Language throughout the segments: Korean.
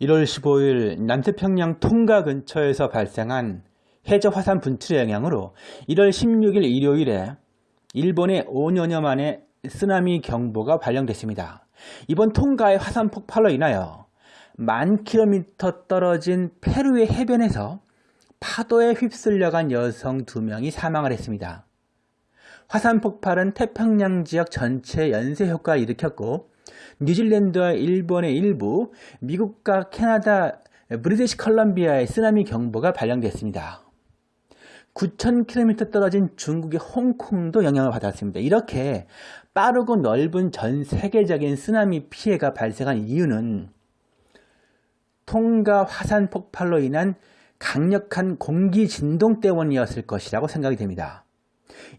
1월 15일 남태평양 통가 근처에서 발생한 해저 화산 분출의 영향으로 1월 16일 일요일에 일본에 5년여 만에 쓰나미 경보가 발령됐습니다. 이번 통가의 화산 폭발로 인하여 만 킬로미터 떨어진 페루의 해변에서 파도에 휩쓸려간 여성 두 명이 사망을 했습니다. 화산 폭발은 태평양 지역 전체 연쇄 효과를 일으켰고 뉴질랜드와 일본의 일부, 미국과 캐나다, 브리티시 컬럼비아의 쓰나미 경보가 발령됐습니다. 9,000km 떨어진 중국의 홍콩도 영향을 받았습니다. 이렇게 빠르고 넓은 전 세계적인 쓰나미 피해가 발생한 이유는 통가 화산 폭발로 인한 강력한 공기 진동 때문이었을 것이라고 생각이 됩니다.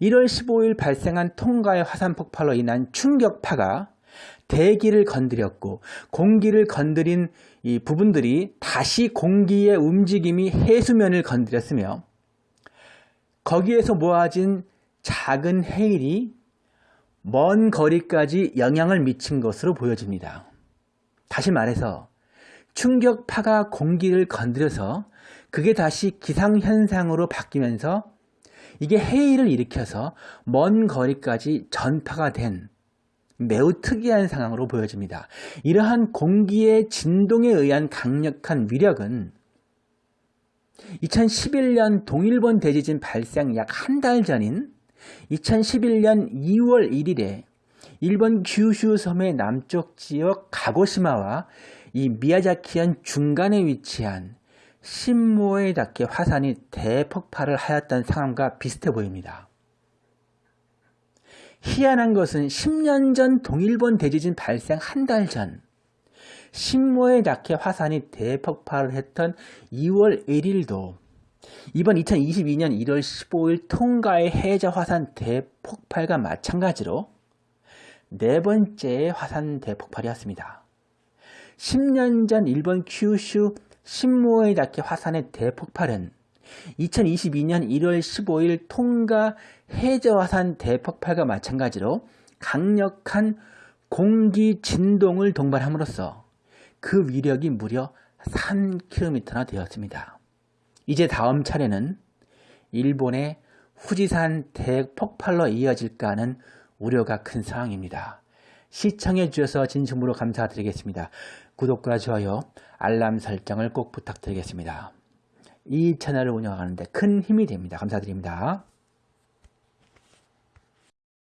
1월 15일 발생한 통가의 화산 폭발로 인한 충격파가 대기를 건드렸고 공기를 건드린 이 부분들이 다시 공기의 움직임이 해수면을 건드렸으며 거기에서 모아진 작은 해일이 먼 거리까지 영향을 미친 것으로 보여집니다. 다시 말해서 충격파가 공기를 건드려서 그게 다시 기상현상으로 바뀌면서 이게 해일을 일으켜서 먼 거리까지 전파가 된 매우 특이한 상황으로 보여집니다. 이러한 공기의 진동에 의한 강력한 위력은 2011년 동일본 대지진 발생 약 한 달 전인 2011년 2월 1일에 일본 규슈 섬의 남쪽 지역 가고시마와 이 미야자키현 중간에 위치한 신모에다케 화산이 대폭발을 하였던 상황과 비슷해 보입니다. 희한한 것은 10년 전 동일본 대지진 발생 한 달 전 신모에다케 화산이 대폭발을 했던 2월 1일도 이번 2022년 1월 15일 통가의 해저 화산 대폭발과 마찬가지로 네 번째의 화산 대폭발이었습니다. 10년 전 일본 큐슈 신모에다케 화산의 대폭발은 2022년 1월 15일 통가 해저 화산 대폭발과 마찬가지로 강력한 공기 진동을 동반함으로써 그 위력이 무려 3km나 되었습니다. 이제 다음 차례는 일본의 후지산 대폭발로 이어질까 하는 우려가 큰 상황입니다. 시청해 주셔서 진심으로 감사드리겠습니다. 구독과 좋아요, 알람 설정을 꼭 부탁드리겠습니다. 이 채널을 운영하는데 큰 힘이 됩니다. 감사드립니다.